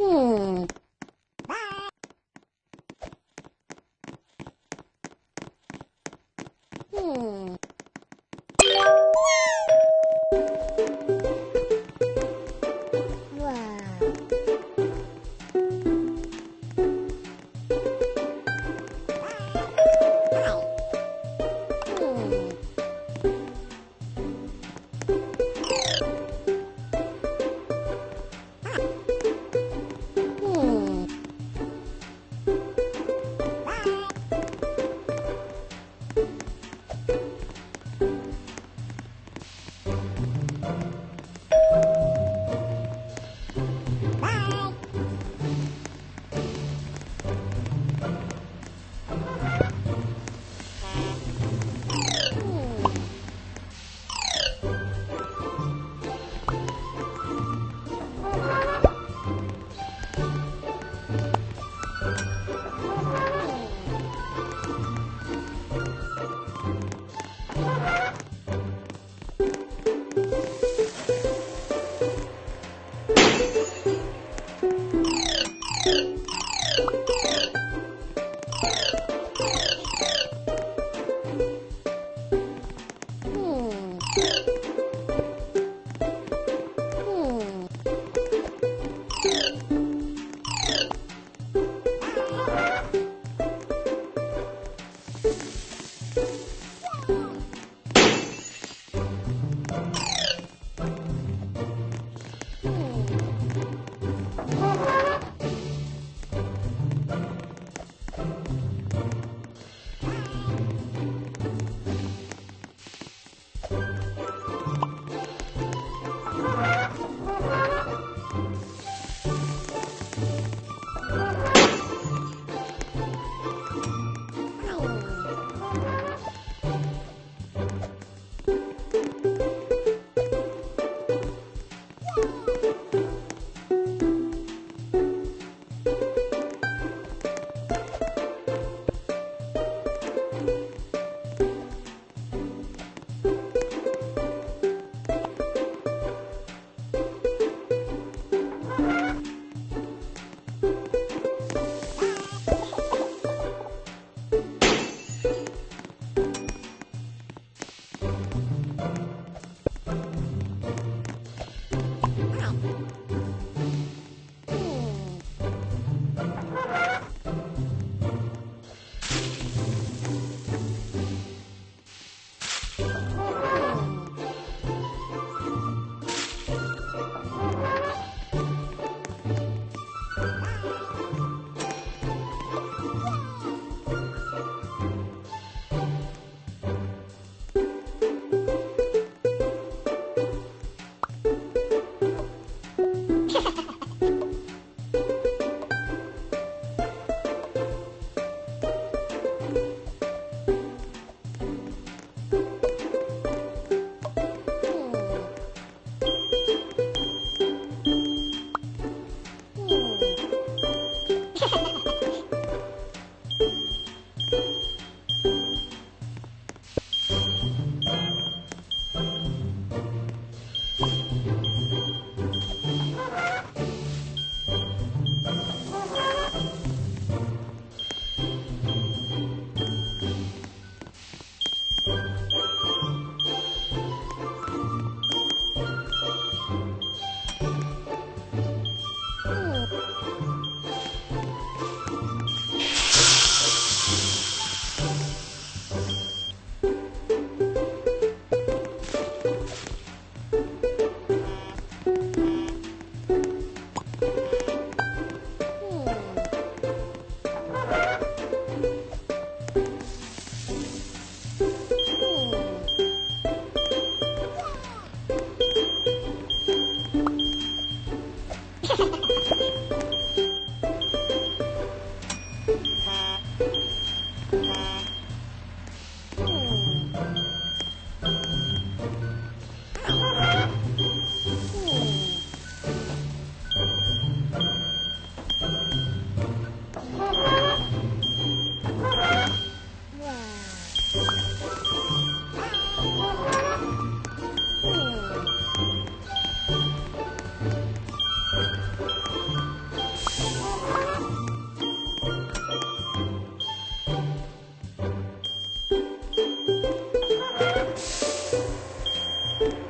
嗯。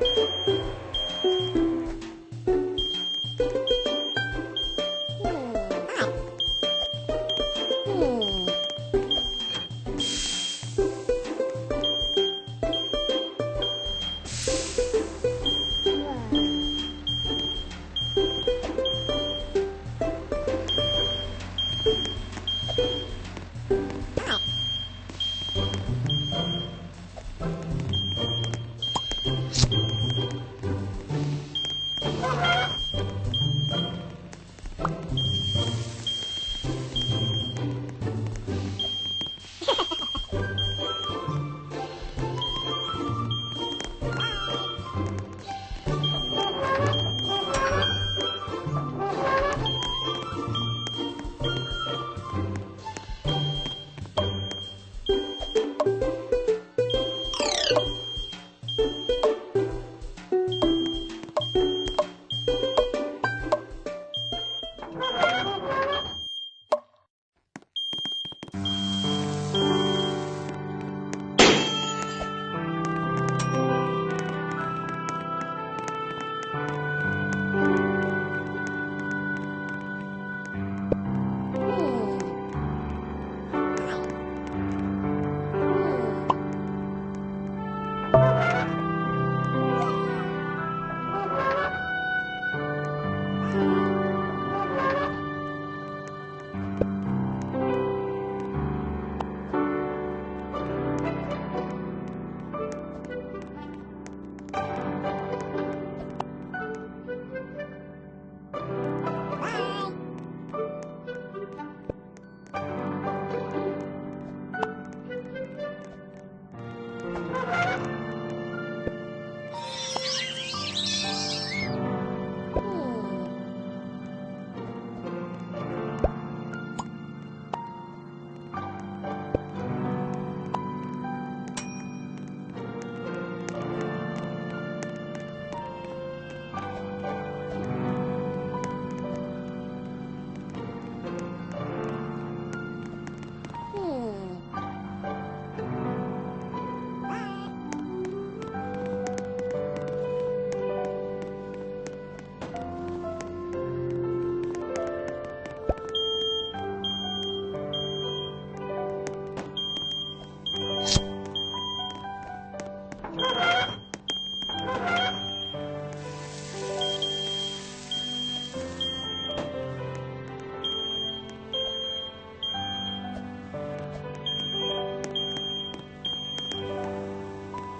うん。